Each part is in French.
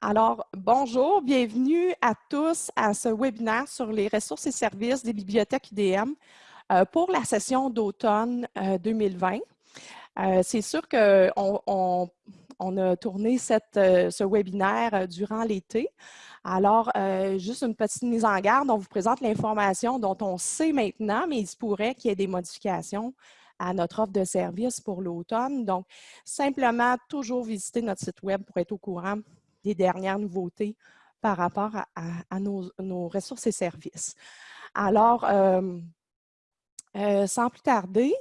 Alors, bonjour, bienvenue à tous à ce webinaire sur les ressources et services des bibliothèques UDM euh, pour la session d'automne 2020. Euh, euh, c'est sûr qu'on on, a tourné ce webinaire durant l'été. Alors, juste une petite mise en garde, on vous présente l'information dont on sait maintenant, mais il se pourrait qu'il y ait des modifications à notre offre de service pour l'automne. Donc, simplement, toujours visiter notre site web pour être au courant des dernières nouveautés par rapport à, nos, ressources et services. Alors, euh, euh, sans plus tarder,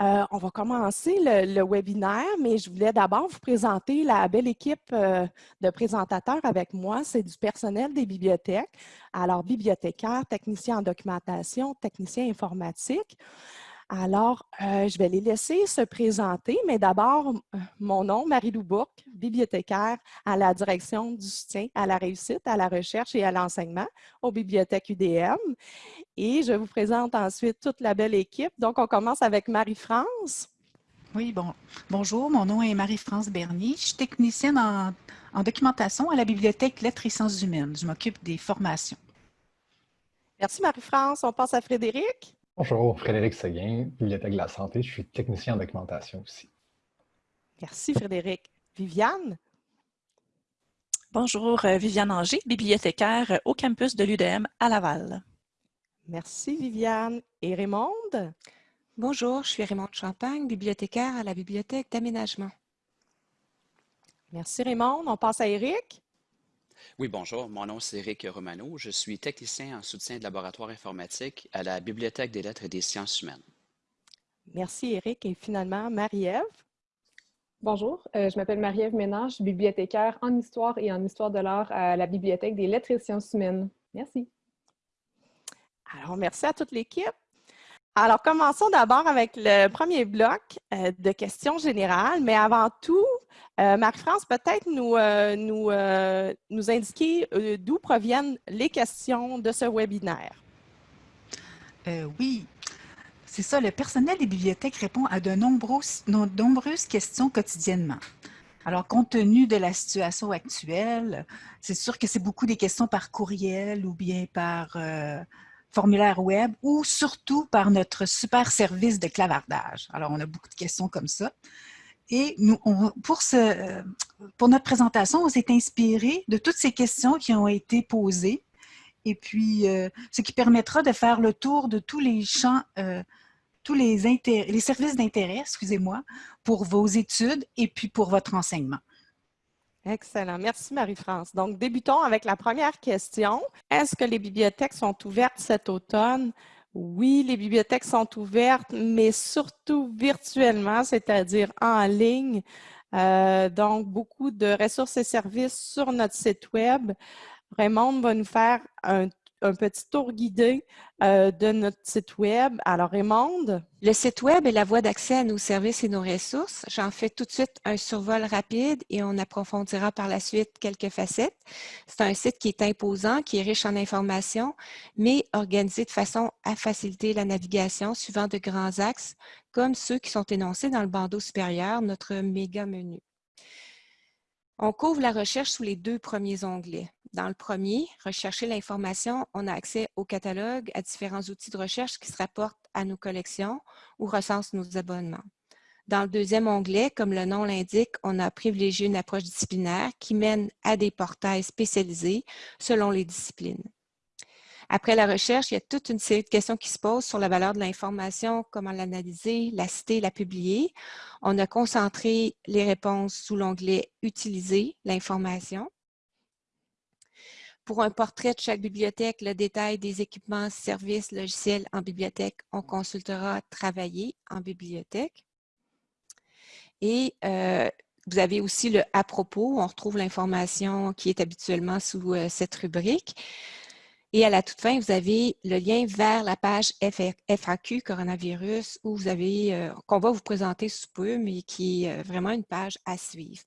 euh, on va commencer le, webinaire, mais je voulais d'abord vous présenter la belle équipe de présentateurs avec moi. C'est du personnel des bibliothèques. Alors, bibliothécaires, techniciens en documentation, techniciens informatiques. Alors, euh, je vais les laisser se présenter, mais d'abord, euh, mon nom, Marie-Lou Bourque, bibliothécaire à la direction du soutien à la réussite, à la recherche et à l'enseignement aux bibliothèques UDM. Et je vous présente ensuite toute la belle équipe. Donc, on commence avec Marie-France. Oui, bon, bonjour, mon nom est Marie-France Bernier. Je suis technicienne en, en documentation à la Bibliothèque Lettres et Sciences humaines. Je m'occupe des formations. Merci Marie-France. On passe à Frédéric. Bonjour, Frédéric Seguin, Bibliothèque de la Santé. Je suis technicien en documentation aussi. Merci, Frédéric. Viviane? Bonjour, euh, Viviane Anger, bibliothécaire au campus de l'UDM à Laval. Merci, Viviane. Et Raymond? Bonjour, je suis Raymond Champagne, bibliothécaire à la Bibliothèque d'aménagement. Merci, Raymond. On passe à Eric. Oui, bonjour. Mon nom c'est Eric Romano. Je suis technicien en soutien de laboratoire informatique à la Bibliothèque des lettres et des sciences humaines. Merci, Eric. Et finalement, Marie-Ève? Bonjour, euh, je m'appelle Marie-Ève Ménage, bibliothécaire en histoire et en histoire de l'art à la Bibliothèque des lettres et sciences humaines. Merci. Alors, merci à toute l'équipe. Alors, commençons d'abord avec le premier bloc euh, de questions générales, mais avant tout, euh, Marie-France, peut-être nous, euh, nous, indiquer d'où proviennent les questions de ce webinaire. oui, c'est ça, le personnel des bibliothèques répond à de nombreuses, nombreuses questions quotidiennement. Alors, compte tenu de la situation actuelle, c'est sûr que c'est beaucoup des questions par courriel ou bien par formulaire web ou surtout par notre super service de clavardage. Alors, on a beaucoup de questions comme ça. Et nous, pour, ce, pour notre présentation, on s'est inspiré de toutes ces questions qui ont été posées et puis euh, ce qui permettra de faire le tour de tous les champs, euh, tous les services d'intérêt, excusez-moi, pour vos études et puis pour votre enseignement. Excellent. Merci Marie-France. Donc, débutons avec la première question. Est-ce que les bibliothèques sont ouvertes cet automne? Oui, les bibliothèques sont ouvertes, mais surtout virtuellement, c'est-à-dire en ligne. Euh, donc, beaucoup de ressources et services sur notre site Web. Raymond va nous faire un un petit tour guidé euh, de notre site Web. Alors, Raymond? Le site Web est la voie d'accès à nos services et nos ressources. J'en fais tout de suite un survol rapide et on approfondira par la suite quelques facettes. C'est un site qui est imposant, qui est riche en informations, mais organisé de façon à faciliter la navigation suivant de grands axes, comme ceux qui sont énoncés dans le bandeau supérieur, notre méga menu. On couvre la recherche sous les deux premiers onglets. Dans le premier, rechercher l'information, on a accès au catalogue, à différents outils de recherche qui se rapportent à nos collections ou recensent nos abonnements. Dans le deuxième onglet, comme le nom l'indique, on a privilégié une approche disciplinaire qui mène à des portails spécialisés selon les disciplines. Après la recherche, il y a toute une série de questions qui se posent sur la valeur de l'information, comment l'analyser, la citer, la publier. On a concentré les réponses sous l'onglet « Utiliser l'information ». Pour un portrait de chaque bibliothèque, le détail des équipements, services, logiciels en bibliothèque, on consultera « Travailler en bibliothèque ». Et euh, vous avez aussi le « À propos », on retrouve l'information qui est habituellement sous euh, cette rubrique. Et à la toute fin, vous avez le lien vers la page FAQ coronavirus où vous avez, euh, qu'on va vous présenter sous peu, mais qui est vraiment une page à suivre.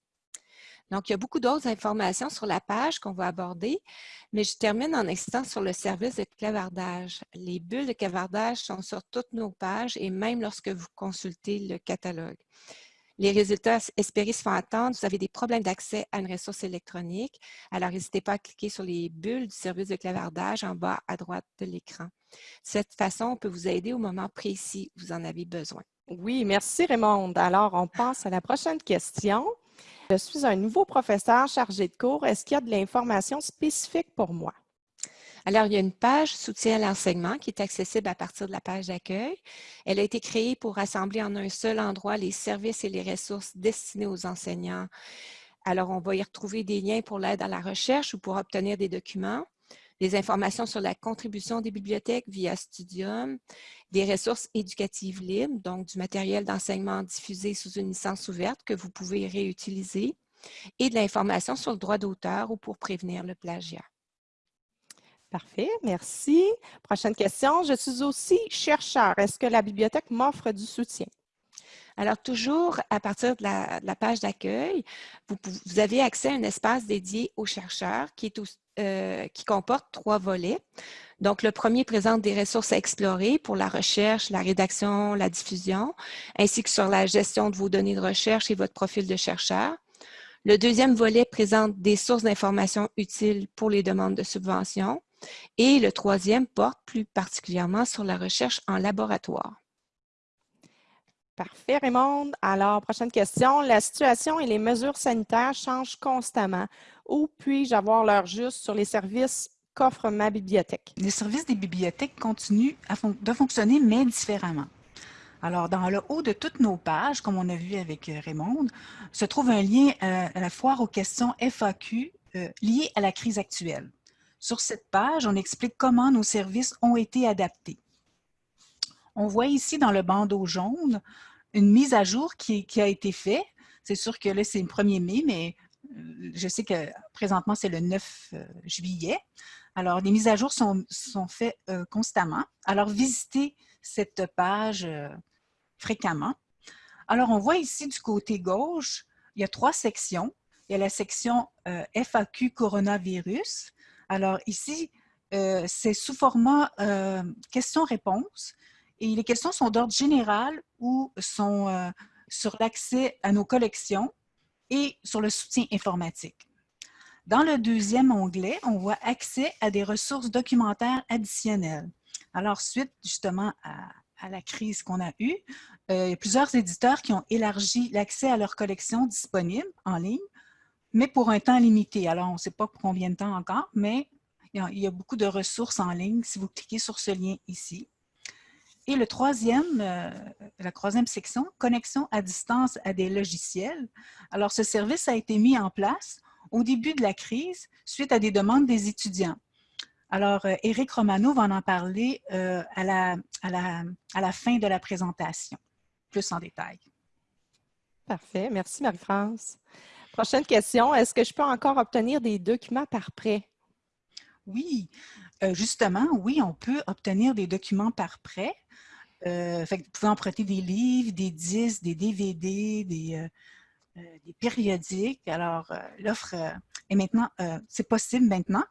Donc, il y a beaucoup d'autres informations sur la page qu'on va aborder, mais je termine en insistant sur le service de clavardage. Les bulles de clavardage sont sur toutes nos pages et même lorsque vous consultez le catalogue. Les résultats espérés se font attendre. Vous avez des problèmes d'accès à une ressource électronique. Alors, n'hésitez pas à cliquer sur les bulles du service de clavardage en bas à droite de l'écran. De cette façon, on peut vous aider au moment précis où vous en avez besoin. Oui, merci Raymond. Alors, on passe à la prochaine question. Je suis un nouveau professeur chargé de cours. Est-ce qu'il y a de l'information spécifique pour moi? Alors, il y a une page soutien à l'enseignement qui est accessible à partir de la page d'accueil. Elle a été créée pour rassembler en un seul endroit les services et les ressources destinés aux enseignants. Alors, on va y retrouver des liens pour l'aide à la recherche ou pour obtenir des documents, des informations sur la contribution des bibliothèques via Studium, des ressources éducatives libres, donc du matériel d'enseignement diffusé sous une licence ouverte que vous pouvez réutiliser, et de l'information sur le droit d'auteur ou pour prévenir le plagiat. Parfait, merci. Prochaine question. Je suis aussi chercheur. Est-ce que la bibliothèque m'offre du soutien? Alors, toujours à partir de la, page d'accueil, vous, avez accès à un espace dédié aux chercheurs qui, est euh, qui comporte trois volets. Donc, le premier présente des ressources à explorer pour la recherche, la rédaction, la diffusion, ainsi que sur la gestion de vos données de recherche et votre profil de chercheur. Le deuxième volet présente des sources d'informations utiles pour les demandes de subventions. Et le troisième porte plus particulièrement sur la recherche en laboratoire. Parfait, Raymond. Alors, prochaine question. La situation et les mesures sanitaires changent constamment. Où puis-je avoir l'heure juste sur les services qu'offre ma bibliothèque? Les services des bibliothèques continuent de fonctionner, mais différemment. Alors, dans le haut de toutes nos pages, comme on a vu avec euh, Raymond, se trouve un lien euh, à la foire aux questions FAQ euh, liées à la crise actuelle. Sur cette page, on explique comment nos services ont été adaptés. On voit ici dans le bandeau jaune une mise à jour qui, a été faite. C'est sûr que là, c'est le 1er mai, mais euh, je sais que présentement, c'est le 9 euh, juillet. Alors, les mises à jour sont, faites euh, constamment. Alors, visitez cette page fréquemment. Alors, on voit ici du côté gauche, il y a trois sections. Il y a la section FAQ coronavirus. Alors ici, euh, c'est sous format euh, questions-réponses et les questions sont d'ordre général ou sont euh, sur l'accès à nos collections et sur le soutien informatique. Dans le deuxième onglet, on voit accès à des ressources documentaires additionnelles. Alors, suite justement à, à la crise qu'on a eue, il y a plusieurs éditeurs qui ont élargi l'accès à leurs collections disponibles en ligne mais pour un temps limité. Alors, on ne sait pas pour combien de temps encore, mais il y a beaucoup de ressources en ligne si vous cliquez sur ce lien ici. Et le troisième, euh, la troisième section, connexion à distance à des logiciels. Alors, ce service a été mis en place au début de la crise suite à des demandes des étudiants. Alors, euh, Éric Romano va en parler euh, à, la, à, la, à la fin de la présentation, plus en détail. Parfait. Merci, Marie-France. Prochaine question. Est-ce que je peux encore obtenir des documents par prêt? Oui, euh, justement, oui, on peut obtenir des documents par prêt. Euh, vous pouvez emprunter des livres, des disques, des DVD, des, euh, des périodiques. Alors, l'offre est maintenant, c'est possible maintenant.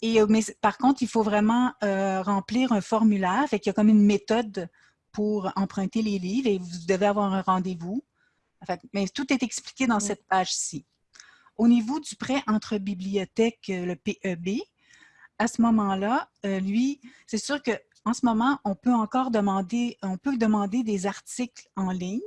Mais par contre, il faut vraiment remplir un formulaire. Fait qu'il y a comme une méthode pour emprunter les livres et vous devez avoir un rendez-vous mais tout est expliqué dans cette page-ci. Au niveau du prêt entre bibliothèques, euh, le PEB, à ce moment-là, euh, lui, c'est sûr qu'en ce moment, on peut encore demander, on peut demander des articles en ligne.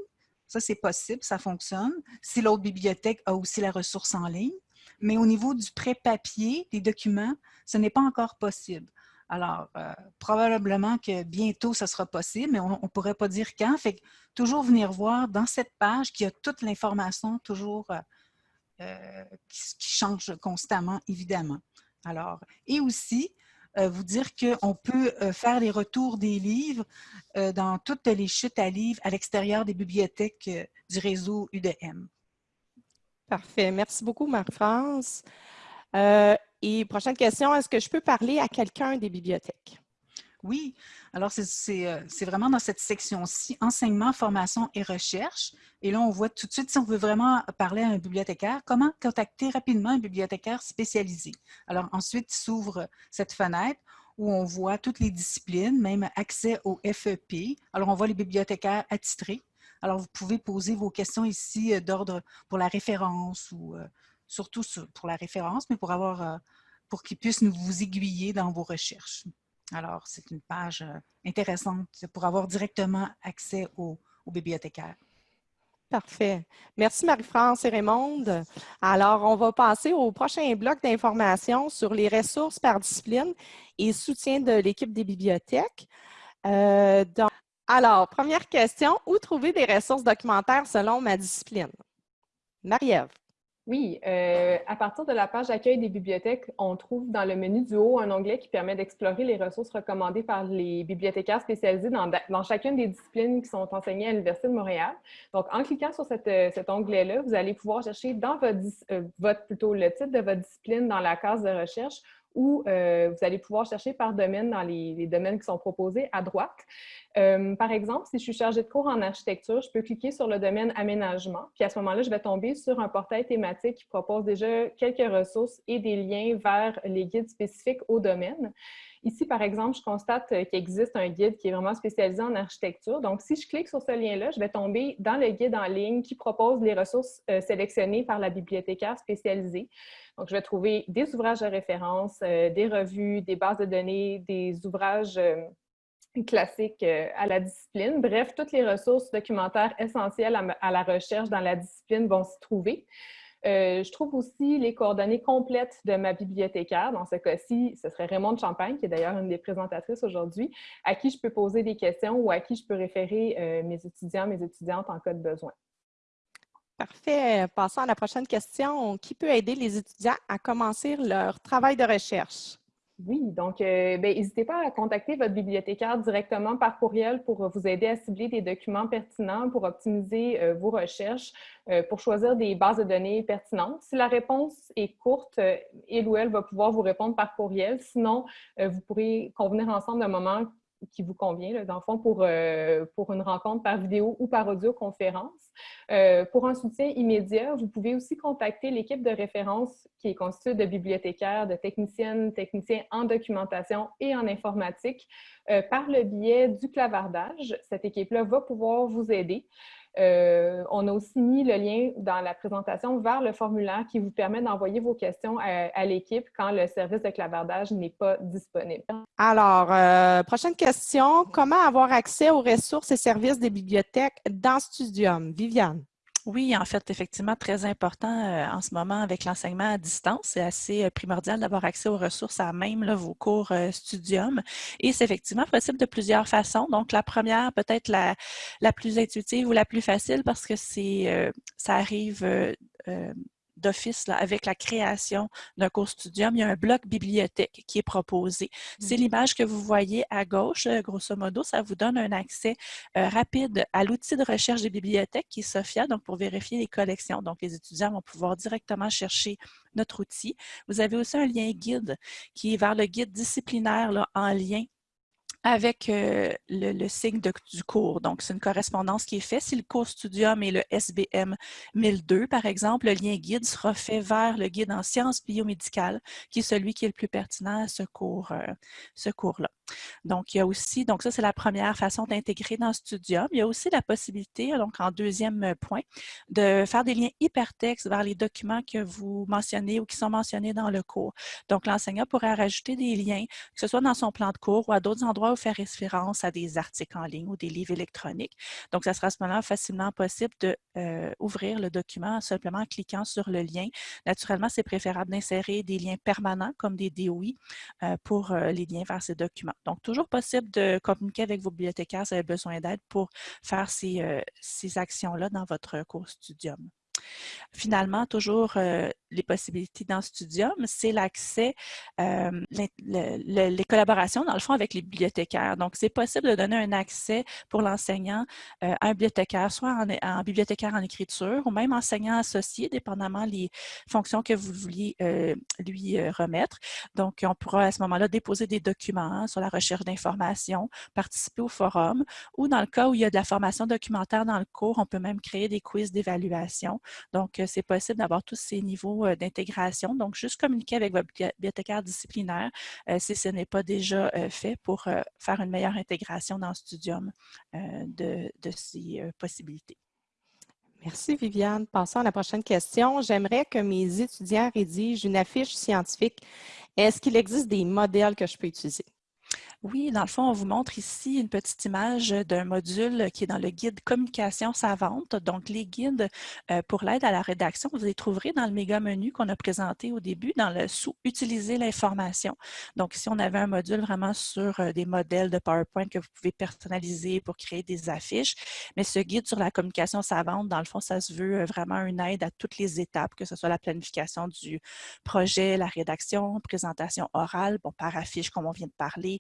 Ça, c'est possible, ça fonctionne. Si l'autre bibliothèque a aussi la ressource en ligne. Mais au niveau du prêt papier, des documents, ce n'est pas encore possible. Alors, euh, probablement que bientôt, ça sera possible, mais on ne pourrait pas dire quand. Fait que toujours venir voir dans cette page qu'il y a toute l'information toujours euh, euh, qui, change constamment, évidemment. Alors, et aussi, vous dire qu'on peut faire les retours des livres dans toutes les chutes à livres à l'extérieur des bibliothèques du réseau UDM. Parfait. Merci beaucoup, Marie-France. Et prochaine question, est-ce que je peux parler à quelqu'un des bibliothèques? Oui, alors euh, c'est vraiment dans cette section-ci, enseignement, formation et recherche. Et là, on voit tout de suite, si on veut vraiment parler à un bibliothécaire, comment contacter rapidement un bibliothécaire spécialisé? Alors ensuite, s'ouvre cette fenêtre où on voit toutes les disciplines, même accès au FEP. Alors on voit les bibliothécaires attitrés. Alors, vous pouvez poser vos questions ici d'ordre pour la référence ou surtout pour la référence, mais pour avoir pour qu'ils puissent vous aiguiller dans vos recherches. Alors, c'est une page intéressante pour avoir directement accès aux, bibliothécaires. Parfait. Merci Marie-France et Raymond. Alors, on va passer au prochain bloc d'informations sur les ressources par discipline et soutien de l'équipe des bibliothèques. Euh, alors, première question, où trouver des ressources documentaires selon ma discipline? Marie-Ève. Oui, euh, à partir de la page d'accueil des bibliothèques, on trouve dans le menu du haut un onglet qui permet d'explorer les ressources recommandées par les bibliothécaires spécialisés dans, dans, chacune des disciplines qui sont enseignées à l'Université de Montréal. Donc, en cliquant sur euh, cet onglet-là, vous allez pouvoir chercher dans votre, euh, votre, plutôt le titre de votre discipline dans la case de recherche où euh, vous allez pouvoir chercher par domaine dans les, domaines qui sont proposés à droite. Euh, par exemple, si je suis chargée de cours en architecture, je peux cliquer sur le domaine aménagement, puis à ce moment-là, je vais tomber sur un portail thématique qui propose déjà quelques ressources et des liens vers les guides spécifiques au domaine. Ici, par exemple, je constate euh, qu'il existe un guide qui est vraiment spécialisé en architecture. Donc, si je clique sur ce lien-là, je vais tomber dans le guide en ligne qui propose les ressources euh, sélectionnées par la bibliothécaire spécialisée. Donc, je vais trouver des ouvrages de référence, euh, des revues, des bases de données, des ouvrages classiques à la discipline. Bref, toutes les ressources documentaires essentielles à la recherche dans la discipline vont s'y trouver. Euh, je trouve aussi les coordonnées complètes de ma bibliothécaire. Dans ce cas-ci, ce serait Raymond de Champagne, qui est d'ailleurs une des présentatrices aujourd'hui, à qui je peux poser des questions ou à qui je peux référer euh, mes étudiants, mes étudiantes en cas de besoin. Parfait. Passons à la prochaine question. Qui peut aider les étudiants à commencer leur travail de recherche? Oui, donc euh, ben, n'hésitez pas à contacter votre bibliothécaire directement par courriel pour vous aider à cibler des documents pertinents, pour optimiser euh, vos recherches, euh, pour choisir des bases de données pertinentes. Si la réponse est courte, il ou elle va pouvoir vous répondre par courriel. Sinon, vous pourrez convenir ensemble d'un moment qui vous convient, dans le fond, pour, euh, pour une rencontre par vidéo ou par audioconférence. Euh, pour un soutien immédiat, vous pouvez aussi contacter l'équipe de référence qui est constituée de bibliothécaires, de techniciennes, techniciens en documentation et en informatique euh, par le biais du clavardage. Cette équipe-là va pouvoir vous aider. Euh, on a aussi mis le lien dans la présentation vers le formulaire qui vous permet d'envoyer vos questions à, l'équipe quand le service de clavardage n'est pas disponible. Alors, euh, prochaine question. Comment avoir accès aux ressources et services des bibliothèques dans Studium? Viviane. Oui, en fait, effectivement, très important euh, en ce moment avec l'enseignement à distance. C'est assez euh, primordial d'avoir accès aux ressources à même vos cours euh, Studium. Et c'est effectivement possible de plusieurs façons. Donc, la première, peut-être la, la plus intuitive ou la plus facile parce que c'est ça arrive d'office avec la création d'un cours Studium, il y a un bloc bibliothèque qui est proposé. C'est mmh. l'image que vous voyez à gauche, euh, grosso modo, ça vous donne un accès euh, rapide à l'outil de recherche des bibliothèques qui est SOFIA, donc pour vérifier les collections. Donc, les étudiants vont pouvoir directement chercher notre outil. Vous avez aussi un lien guide qui est vers le guide disciplinaire là, en lien avec euh, le, signe du cours. Donc, c'est une correspondance qui est faite. Si le cours Studium est le SBM 1002, par exemple, le lien guide sera fait vers le guide en sciences biomédicales, qui est celui qui est le plus pertinent à ce cours-là. ce cours -là. Donc, il y a aussi, donc ça, c'est la première façon d'intégrer dans Studium. Il y a aussi la possibilité, donc en deuxième euh, point, de faire des liens hypertextes vers les documents que vous mentionnez ou qui sont mentionnés dans le cours. Donc, l'enseignant pourrait rajouter des liens, que ce soit dans son plan de cours ou à d'autres endroits où faire référence à des articles en ligne ou des livres électroniques. Donc, ça sera à ce moment-là facilement possible d'ouvrir euh, le document simplement en cliquant sur le lien. Naturellement, c'est préférable d'insérer des liens permanents comme des DOI euh, pour les liens vers ces documents. Donc, toujours possible de communiquer avec vos bibliothécaires si vous avez besoin d'aide pour faire ces, euh, ces actions-là dans votre cours Studium. Finalement, toujours euh, les possibilités dans Studium, c'est l'accès, euh, les, collaborations, dans le fond, avec les bibliothécaires. Donc, c'est possible de donner un accès pour l'enseignant euh, à un bibliothécaire, soit en, bibliothécaire en écriture ou même enseignant associé, dépendamment les fonctions que vous vouliez lui remettre. Donc, on pourra à ce moment-là déposer des documents sur la recherche d'informations, participer au forum ou dans le cas où il y a de la formation documentaire dans le cours, on peut même créer des quiz d'évaluation donc, c'est possible d'avoir tous ces niveaux d'intégration. Donc, juste communiquer avec votre bibliothécaire disciplinaire si ce n'est pas déjà fait pour faire une meilleure intégration dans Studium de, de ces possibilités. Merci Viviane. Passons à la prochaine question. J'aimerais que mes étudiants rédigent une affiche scientifique. Est-ce qu'il existe des modèles que je peux utiliser? Oui, dans le fond, on vous montre ici une petite image d'un module qui est dans le guide Communication savante. Donc, les guides euh, pour l'aide à la rédaction, vous les trouverez dans le méga menu qu'on a présenté au début, dans le sous « Utiliser l'information ». Donc, ici, on avait un module vraiment sur euh, des modèles de PowerPoint que vous pouvez personnaliser pour créer des affiches. Mais ce guide sur la communication savante, dans le fond, ça se veut euh, vraiment une aide à toutes les étapes, que ce soit la planification du projet, la rédaction, présentation orale, bon, par affiche, comme on vient de parler,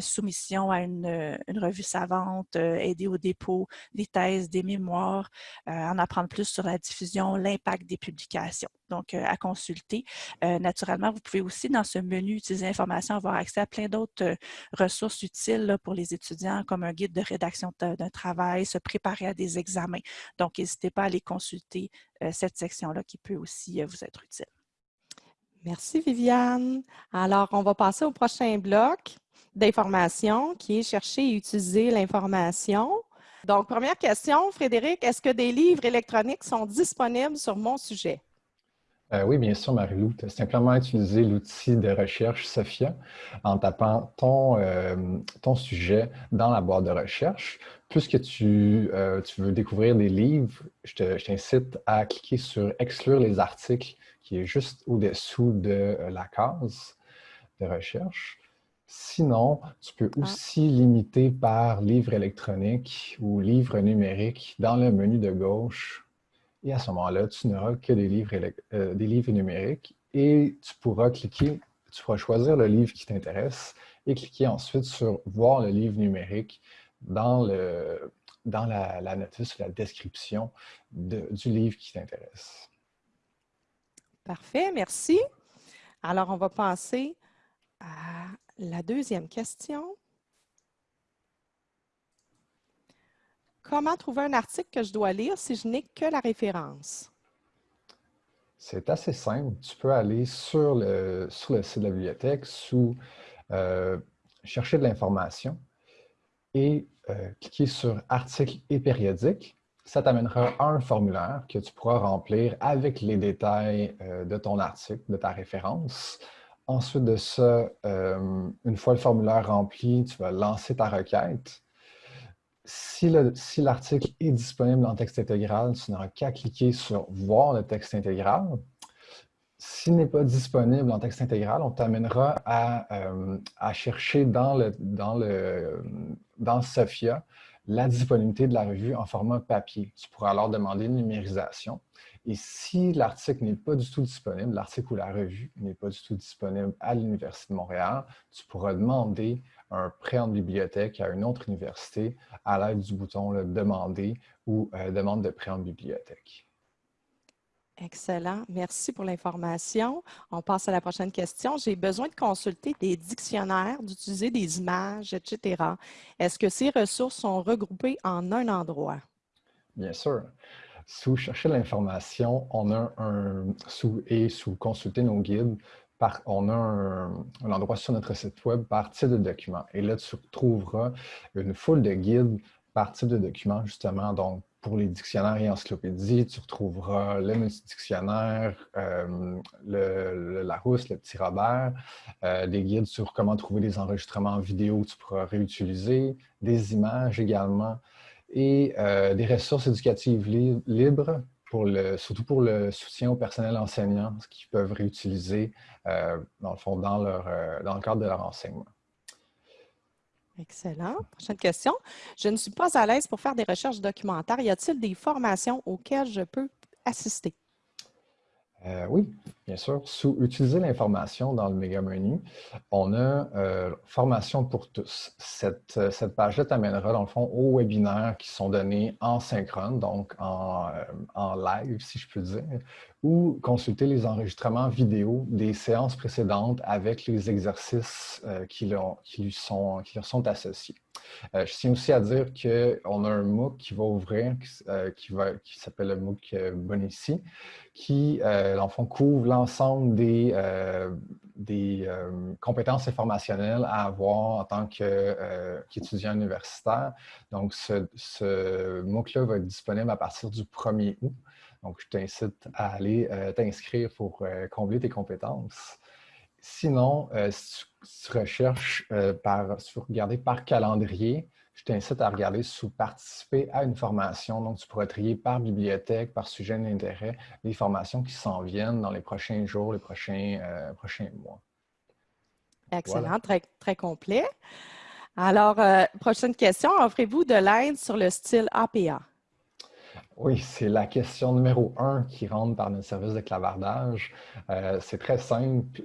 soumission à une, euh, revue savante, euh, aider au dépôt des thèses, des mémoires, en apprendre plus sur la diffusion, l'impact des publications. Donc, à consulter. naturellement, vous pouvez aussi, dans ce menu Utiliser l'information, avoir accès à plein d'autres ressources utiles pour les étudiants, comme un guide de rédaction d'un travail, se préparer à des examens. Donc, n'hésitez pas à aller consulter cette section-là qui peut aussi vous être utile. Merci, Viviane. Alors, on va passer au prochain bloc d'information qui est chercher et utiliser l'information. Donc, première question, Frédéric, est-ce que des livres électroniques sont disponibles sur mon sujet? Euh, oui, bien sûr, Marie-Lou. Simplement utilisé l'outil de recherche Sophia en tapant ton, euh, ton sujet dans la boîte de recherche. Puisque tu, euh, tu veux découvrir des livres, je t'incite à cliquer sur « Exclure les articles » qui est juste au-dessous de la case de recherche. Sinon, tu peux ah. aussi limiter par livre électronique ou livre numérique dans le menu de gauche. Et à ce moment-là, tu n'auras que des livres, euh, des livres numériques et tu pourras cliquer, tu pourras choisir le livre qui t'intéresse et cliquer ensuite sur « Voir le livre numérique » dans, le, dans la, la notice, la description du livre qui t'intéresse. Parfait, merci. Alors, on va passer à la deuxième question. Comment trouver un article que je dois lire si je n'ai que la référence? C'est assez simple. Tu peux aller sur le, site de la bibliothèque sous euh, Chercher de l'information et euh, cliquer sur Articles et périodiques. Ça t'amènera à un formulaire que tu pourras remplir avec les détails euh, de ton article, de ta référence. Ensuite de ça, euh, une fois le formulaire rempli, tu vas lancer ta requête. Si l'article est disponible en texte intégral, tu n'auras qu'à cliquer sur « Voir le texte intégral ». S'il n'est pas disponible en texte intégral, on t'amènera à, euh, chercher dans, le, dans, Sophia la disponibilité de la revue en format papier. Tu pourras alors demander une numérisation. Et si l'article n'est pas du tout disponible, l'article ou la revue n'est pas du tout disponible à l'Université de Montréal, tu pourras demander un prêt en bibliothèque à une autre université à l'aide du bouton Demander ou euh, Demande de prêt en bibliothèque. Excellent. Merci pour l'information. On passe à la prochaine question. J'ai besoin de consulter des dictionnaires, d'utiliser des images, etc. Est-ce que ces ressources sont regroupées en un endroit? Bien sûr. Sous chercher l'information, on a un, sous, et sous consulter nos guides, par, on a un, endroit sur notre site web par type de document. Et là, tu trouveras une foule de guides par type de document, justement. Donc, pour les dictionnaires et encyclopédies, tu retrouveras le multidictionnaire, euh, le, Larousse, le Petit Robert, euh, des guides sur comment trouver des enregistrements vidéo que tu pourras réutiliser, des images également, et euh, des ressources éducatives libres, pour le, surtout pour le soutien au personnel enseignant, ce qu'ils peuvent réutiliser euh, dans le fond dans, leur, dans le cadre de leur enseignement. Excellent. Prochaine question. Je ne suis pas à l'aise pour faire des recherches documentaires. Y a-t-il des formations auxquelles je peux assister? Euh, oui, bien sûr. Sous Utiliser l'information dans le méga menu, on a euh, Formation pour tous. Cette, euh, cette page-là t'amènera, dans le fond, aux webinaires qui sont donnés en synchrone, donc en, en, live, si je peux dire, ou consulter les enregistrements vidéo des séances précédentes avec les exercices euh, qui, leur, qui, sont, qui, leur sont associés. Euh, je tiens aussi à dire qu'on a un MOOC qui va ouvrir, euh, qui, qui s'appelle le MOOC Bonici, qui, en fond, couvre l'ensemble des, des compétences informationnelles à avoir en tant qu'étudiant universitaire. Donc, ce, ce MOOC-là va être disponible à partir du 1er août. Donc, je t'incite à aller euh, t'inscrire pour euh, combler tes compétences. Sinon, euh, si, tu, recherches si tu veux regarder par calendrier, je t'incite à regarder sous participer à une formation. Donc, tu pourrais trier par bibliothèque, par sujet d'intérêt, les formations qui s'en viennent dans les prochains jours, les prochains, prochains mois. Excellent, très, très complet. Alors, prochaine question, offrez-vous de l'aide sur le style APA? Oui, c'est la question numéro un qui rentre par notre service de clavardage. Euh, c'est très simple.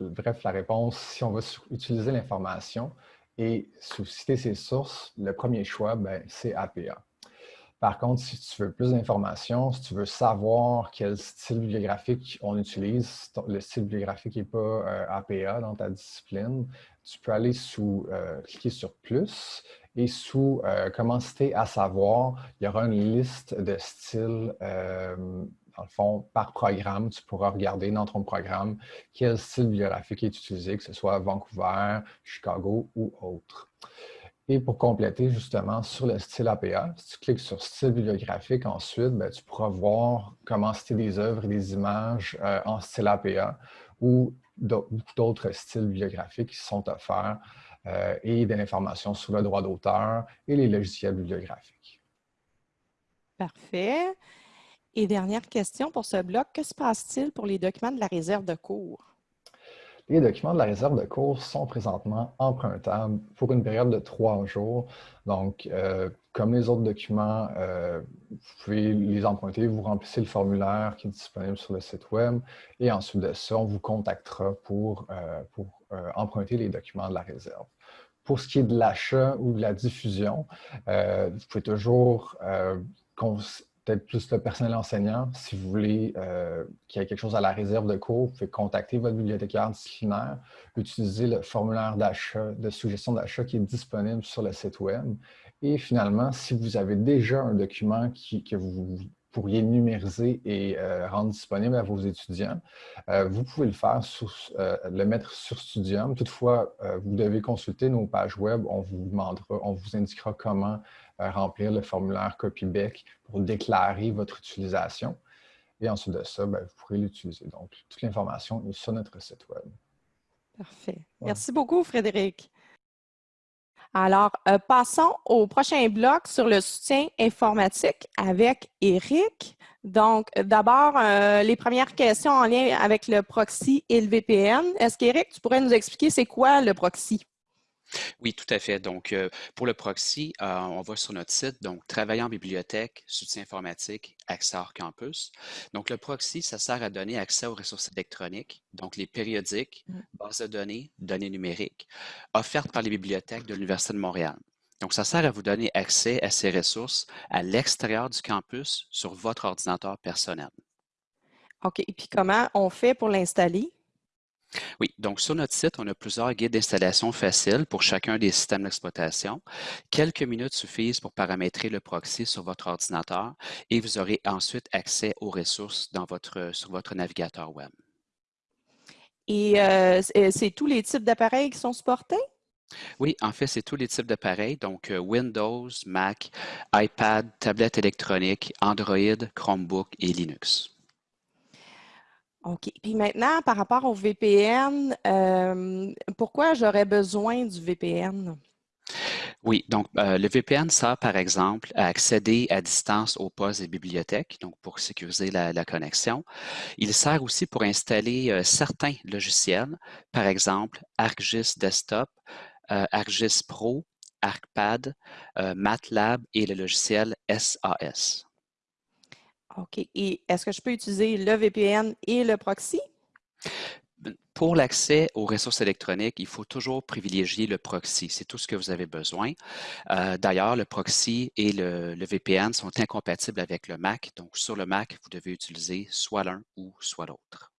bref, la réponse, si on va utiliser l'information et citer ses sources, le premier choix, ben, c'est APA. Par contre, si tu veux plus d'informations, si tu veux savoir quel style bibliographique on utilise, le style bibliographique n'est pas euh, APA dans ta discipline, tu peux aller sous, euh, cliquer sur « Plus » Et sous euh, Comment citer à savoir, il y aura une liste de styles, euh, dans le fond, par programme. Tu pourras regarder dans ton programme quel style bibliographique est utilisé, que ce soit Vancouver, Chicago ou autre. Et pour compléter justement sur le style APA, si tu cliques sur style bibliographique ensuite, ben, tu pourras voir comment citer des œuvres et des images euh, en style APA ou d'autres styles bibliographiques qui sont offerts euh, et de l'information sur le droit d'auteur et les logiciels bibliographiques. Parfait. Et dernière question pour ce bloc, que se passe-t-il pour les documents de la réserve de cours? Les documents de la réserve de cours sont présentement empruntables pour une période de trois jours. Donc, euh, comme les autres documents, euh, vous pouvez les emprunter, vous remplissez le formulaire qui est disponible sur le site web et ensuite de ça, on vous contactera pour, pour emprunter les documents de la réserve. Pour ce qui est de l'achat ou de la diffusion, euh, vous pouvez toujours, euh, peut-être plus le personnel enseignant, si vous voulez euh, qu'il y ait quelque chose à la réserve de cours, vous pouvez contacter votre bibliothécaire disciplinaire, utiliser le formulaire d'achat, de suggestion d'achat qui est disponible sur le site web. Et finalement, si vous avez déjà un document qui, que vous pourriez numériser et euh, rendre disponible à vos étudiants. Euh, vous pouvez le faire, le mettre sur Studium. Toutefois, vous devez consulter nos pages web. On vous demandera, on vous indiquera comment remplir le formulaire CopyBeck pour déclarer votre utilisation. Et ensuite de ça, ben, vous pourrez l'utiliser. Donc, toute l'information est sur notre site web. Parfait. Merci beaucoup, Frédéric. Alors, euh, passons au prochain bloc sur le soutien informatique avec Eric. Donc, d'abord, euh, les premières questions en lien avec le proxy et le VPN. Est-ce qu'Éric, tu pourrais nous expliquer c'est quoi le proxy? Oui, tout à fait. Donc, euh, pour le proxy, euh, on va sur notre site, donc Travailler en bibliothèque, soutien informatique, accès hors campus. Donc, le proxy, ça sert à donner accès aux ressources électroniques, donc les périodiques, mmh. bases de données, données numériques, offertes par les bibliothèques de l'Université de Montréal. Donc, ça sert à vous donner accès à ces ressources à l'extérieur du campus sur votre ordinateur personnel. OK. Et puis, comment on fait pour l'installer? Oui, donc sur notre site, on a plusieurs guides d'installation faciles pour chacun des systèmes d'exploitation. Quelques minutes suffisent pour paramétrer le proxy sur votre ordinateur et vous aurez ensuite accès aux ressources dans votre, sur votre navigateur web. Et euh, c'est tous les types d'appareils qui sont supportés? Oui, en fait, c'est tous les types d'appareils, donc euh, Windows, Mac, iPad, tablette électronique, Android, Chromebook et Linux. OK. Puis maintenant, par rapport au VPN, euh, pourquoi j'aurais besoin du VPN? Oui, donc euh, le VPN sert par exemple à accéder à distance aux postes des bibliothèques, donc pour sécuriser la, connexion. Il sert aussi pour installer euh, certains logiciels, par exemple ArcGIS Desktop, ArcGIS Pro, ArcPad, MATLAB et le logiciel SAS. OK. Et est-ce que je peux utiliser le VPN et le proxy? pour l'accès aux ressources électroniques, il faut toujours privilégier le proxy. C'est tout ce que vous avez besoin. Euh, d'ailleurs, le proxy et le, VPN sont incompatibles avec le Mac. Donc, sur le Mac, vous devez utiliser soit l'un ou soit l'autre.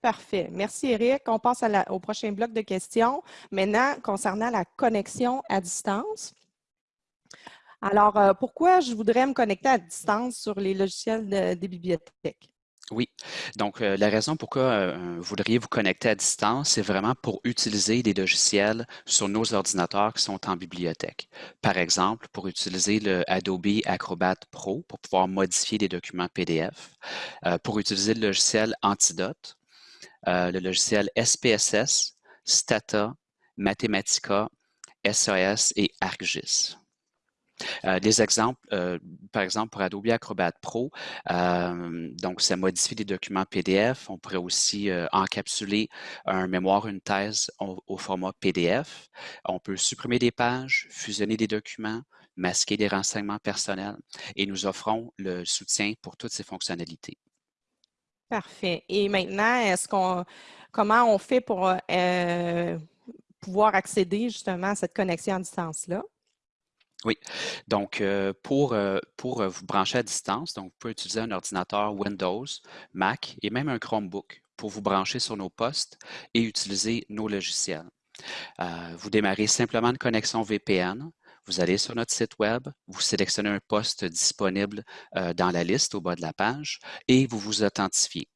Parfait. Merci, Eric. On passe au prochain bloc de questions. Maintenant, concernant la connexion à distance. Alors, euh, pourquoi je voudrais me connecter à distance sur les logiciels des bibliothèques? Oui, donc euh, la raison pourquoi euh, vous voudriez vous connecter à distance, c'est vraiment pour utiliser des logiciels sur nos ordinateurs qui sont en bibliothèque. Par exemple, pour utiliser le Adobe Acrobat Pro pour pouvoir modifier des documents PDF, euh, pour utiliser le logiciel Antidote, le logiciel SPSS, Stata, Mathematica, SAS et ArcGIS. Euh, des exemples, euh, par exemple, pour Adobe Acrobat Pro, euh, donc ça modifie des documents PDF. On pourrait aussi encapsuler un mémoire, une thèse au, format PDF. On peut supprimer des pages, fusionner des documents, masquer des renseignements personnels et nous offrons le soutien pour toutes ces fonctionnalités. Parfait. Et maintenant, est-ce qu'on comment on fait pour pouvoir accéder justement à cette connexion à distance-là? Oui, donc euh, pour, euh, euh, vous brancher à distance, donc vous pouvez utiliser un ordinateur Windows, Mac et même un Chromebook pour vous brancher sur nos postes et utiliser nos logiciels. vous démarrez simplement une connexion VPN. Vous allez sur notre site web, vous sélectionnez un poste disponible dans la liste au bas de la page et vous vous authentifiez.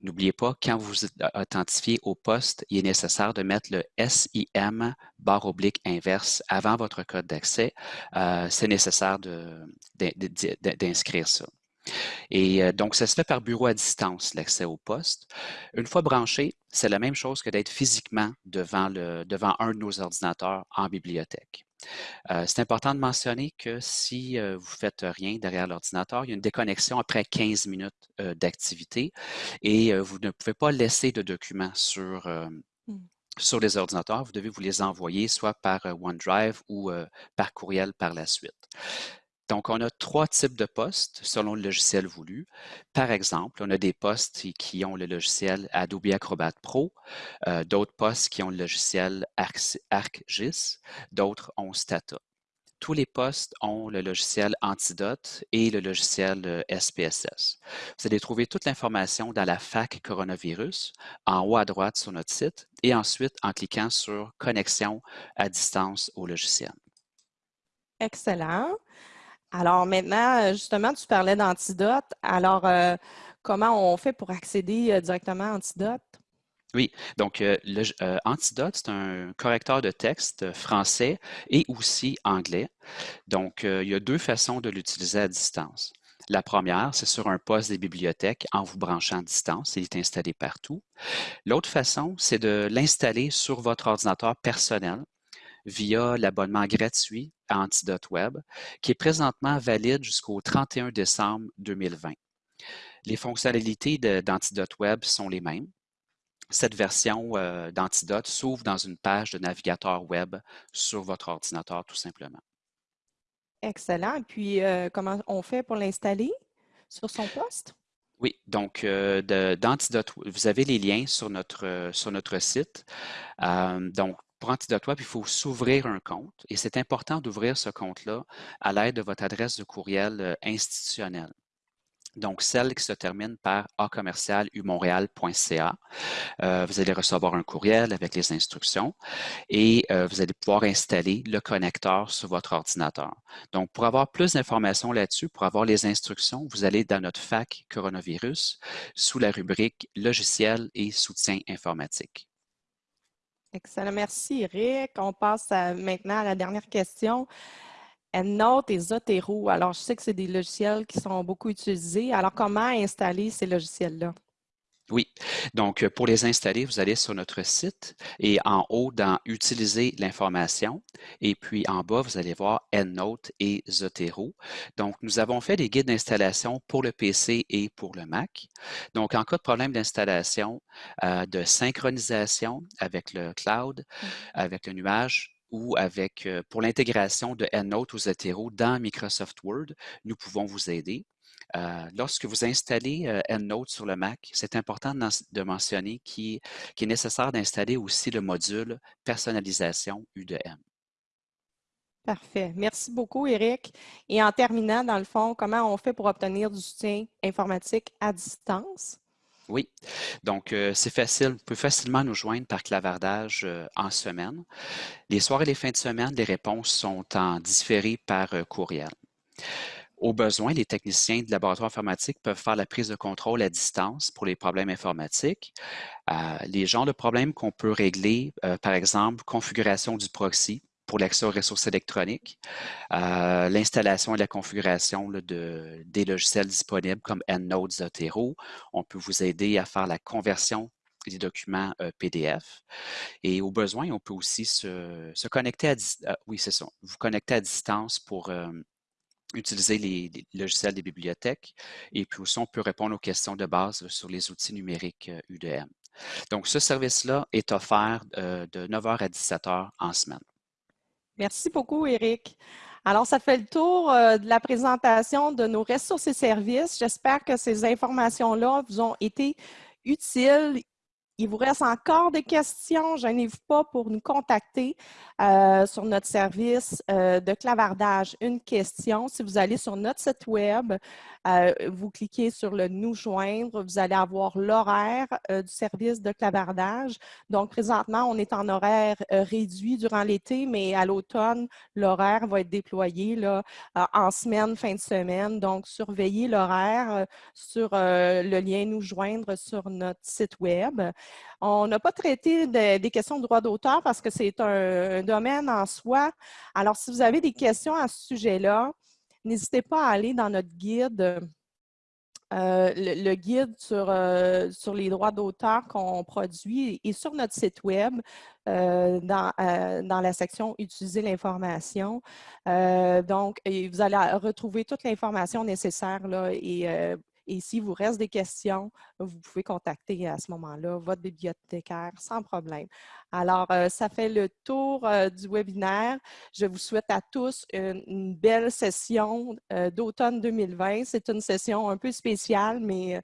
N'oubliez pas, quand vous vous authentifiez au poste, il est nécessaire de mettre le SIM barre oblique inverse avant votre code d'accès. Euh, c'est nécessaire d'inscrire ça. Et euh, donc, ça se fait par bureau à distance, l'accès au poste. Une fois branché, c'est la même chose que d'être physiquement devant, devant un de nos ordinateurs en bibliothèque. Euh, c'est important de mentionner que si euh, vous ne faites rien derrière l'ordinateur, il y a une déconnexion après 15 minutes euh, d'activité et vous ne pouvez pas laisser de documents sur, mmh. sur les ordinateurs. Vous devez vous les envoyer soit par OneDrive ou par courriel par la suite. Donc, on a trois types de postes selon le logiciel voulu. Par exemple, on a des postes qui ont le logiciel Adobe Acrobat Pro, euh, d'autres postes qui ont le logiciel ArcGIS, d'autres ont Stata. Tous les postes ont le logiciel Antidote et le logiciel SPSS. Euh, Vous allez trouver toute l'information dans la FAC coronavirus en haut à droite sur notre site et ensuite en cliquant sur Connexion à distance au logiciel. Excellent. Alors maintenant, euh, justement, tu parlais d'Antidote. Alors, euh, comment on fait pour accéder euh, directement à Antidote? Oui, donc Antidote, c'est un correcteur de texte français et aussi anglais. Donc, il y a deux façons de l'utiliser à distance. La première, c'est sur un poste des bibliothèques en vous branchant à distance. Il est installé partout. L'autre façon, c'est de l'installer sur votre ordinateur personnel via l'abonnement gratuit à Antidote Web, qui est présentement valide jusqu'au 31 décembre 2020. Les fonctionnalités d'Antidote Web sont les mêmes. Cette version euh, d'Antidote s'ouvre dans une page de navigateur web sur votre ordinateur, tout simplement. Excellent. Puis, euh, comment on fait pour l'installer sur son poste? Oui, donc euh, d'Antidote, vous avez les liens sur notre, sur notre site. donc, pour Antidote Web, il faut s'ouvrir un compte et c'est important d'ouvrir ce compte-là à l'aide de votre adresse de courriel euh, institutionnelle. Donc, celle qui se termine par acommercialumontréal.ca. Euh, vous allez recevoir un courriel avec les instructions et euh, vous allez pouvoir installer le connecteur sur votre ordinateur. Donc, pour avoir plus d'informations là-dessus, pour avoir les instructions, vous allez dans notre FAC coronavirus sous la rubrique logiciel et soutien informatique. Excellent. Merci, Eric. On passe maintenant à la dernière question. EndNote et Zotero. Alors, je sais que c'est des logiciels qui sont beaucoup utilisés. Alors, comment installer ces logiciels-là? Oui, donc euh, pour les installer, vous allez sur notre site et en haut dans Utiliser l'information et puis en bas, vous allez voir EndNote et Zotero. Donc, nous avons fait des guides d'installation pour le PC et pour le Mac. Donc, en cas de problème d'installation, euh, de synchronisation avec le cloud, mmh. avec le nuage, ou avec, euh, pour l'intégration de EndNote ou Zotero dans Microsoft Word, nous pouvons vous aider. Lorsque vous installez EndNote sur le Mac, c'est important de mentionner qu'il est nécessaire d'installer aussi le module personnalisation U2M. Parfait. Merci beaucoup, Eric. Et en terminant, dans le fond, comment on fait pour obtenir du soutien informatique à distance? Oui, donc c'est facile. Vous pouvez facilement nous joindre par clavardage en semaine. Les soirs et les fins de semaine, les réponses sont en différé par courriel. Au besoin, les techniciens de laboratoire informatique peuvent faire la prise de contrôle à distance pour les problèmes informatiques. les genres de problèmes qu'on peut régler, par exemple, configuration du proxy, pour l'accès aux ressources électroniques, euh, l'installation et la configuration de, des logiciels disponibles comme EndNote, Zotero. On peut vous aider à faire la conversion des documents euh, PDF. Et au besoin, on peut aussi se, connecter à euh, oui, ça, vous connecter à distance pour utiliser les, logiciels des bibliothèques. Et puis aussi, on peut répondre aux questions de base sur les outils numériques UDM. Donc, ce service-là est offert de 9h à 17h en semaine. Merci beaucoup, Eric. Alors, ça fait le tour euh, de la présentation de nos ressources et services. J'espère que ces informations-là vous ont été utiles il vous reste encore des questions, gênez-vous pas pour nous contacter euh, sur notre service euh, de clavardage Une question. Si vous allez sur notre site web, euh, vous cliquez sur le Nous joindre, vous allez avoir l'horaire du service de clavardage. Donc, présentement, on est en horaire réduit durant l'été, mais à l'automne, l'horaire va être déployé là, en semaine, fin de semaine. Donc, surveillez l'horaire sur le lien Nous joindre sur notre site web. On n'a pas traité des questions de droit d'auteur parce que c'est un, domaine en soi. Alors, si vous avez des questions à ce sujet-là, n'hésitez pas à aller dans notre guide, euh, le, guide sur, euh, sur les droits d'auteur qu'on produit et sur notre site web euh, dans, dans, la section « Utiliser l'information ». donc, vous allez retrouver toute l'information nécessaire là, et et s'il vous reste des questions, vous pouvez contacter à ce moment-là votre bibliothécaire sans problème. Alors, euh, ça fait le tour euh, du webinaire. Je vous souhaite à tous une, belle session euh, d'automne 2020. C'est une session un peu spéciale, mais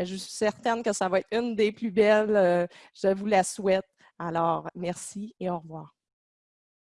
je suis certaine que ça va être une des plus belles. je vous la souhaite. Alors, merci et au revoir.